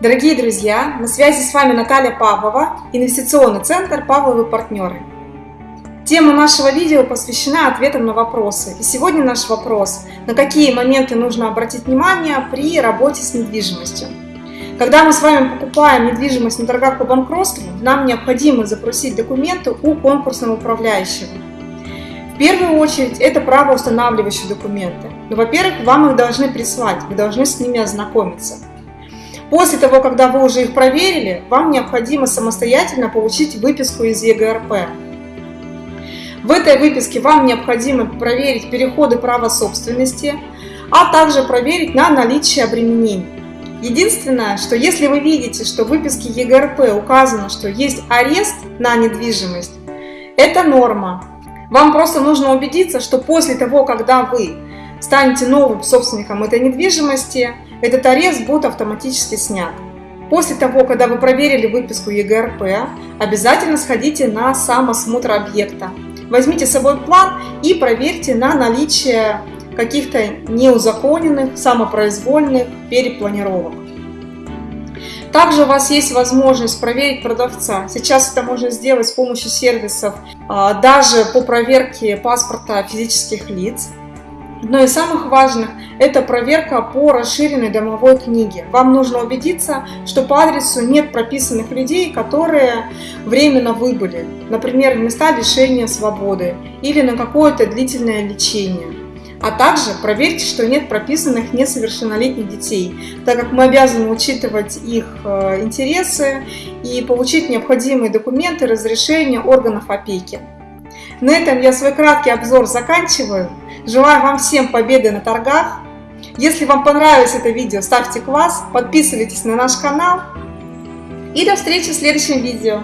Дорогие друзья, на связи с вами Наталья Павлова, инвестиционный центр «Павловы партнеры». Тема нашего видео посвящена ответам на вопросы. И сегодня наш вопрос – на какие моменты нужно обратить внимание при работе с недвижимостью. Когда мы с вами покупаем недвижимость на торгах по банкротству, нам необходимо запросить документы у конкурсного управляющего. В первую очередь это правоустанавливающие документы. Но, ну, во-первых, вам их должны прислать, вы должны с ними ознакомиться. После того, когда вы уже их проверили, вам необходимо самостоятельно получить выписку из ЕГРП. В этой выписке вам необходимо проверить переходы права собственности, а также проверить на наличие обременений. Единственное, что если вы видите, что в выписке ЕГРП указано, что есть арест на недвижимость, это норма. Вам просто нужно убедиться, что после того, когда вы станете новым собственником этой недвижимости, этот арест будет автоматически снят. После того, когда вы проверили выписку ЕГРП, обязательно сходите на сам осмотр объекта. Возьмите с собой план и проверьте на наличие каких-то неузаконенных, самопроизвольных перепланировок. Также у вас есть возможность проверить продавца. Сейчас это можно сделать с помощью сервисов, а, даже по проверке паспорта физических лиц. Но из самых важных – это проверка по расширенной домовой книге. Вам нужно убедиться, что по адресу нет прописанных людей, которые временно выбыли, например, места лишения свободы или на какое-то длительное лечение. А также проверьте, что нет прописанных несовершеннолетних детей, так как мы обязаны учитывать их э, интересы и получить необходимые документы разрешения органов опеки. На этом я свой краткий обзор заканчиваю. Желаю вам всем победы на торгах. Если вам понравилось это видео, ставьте класс, подписывайтесь на наш канал. И до встречи в следующем видео.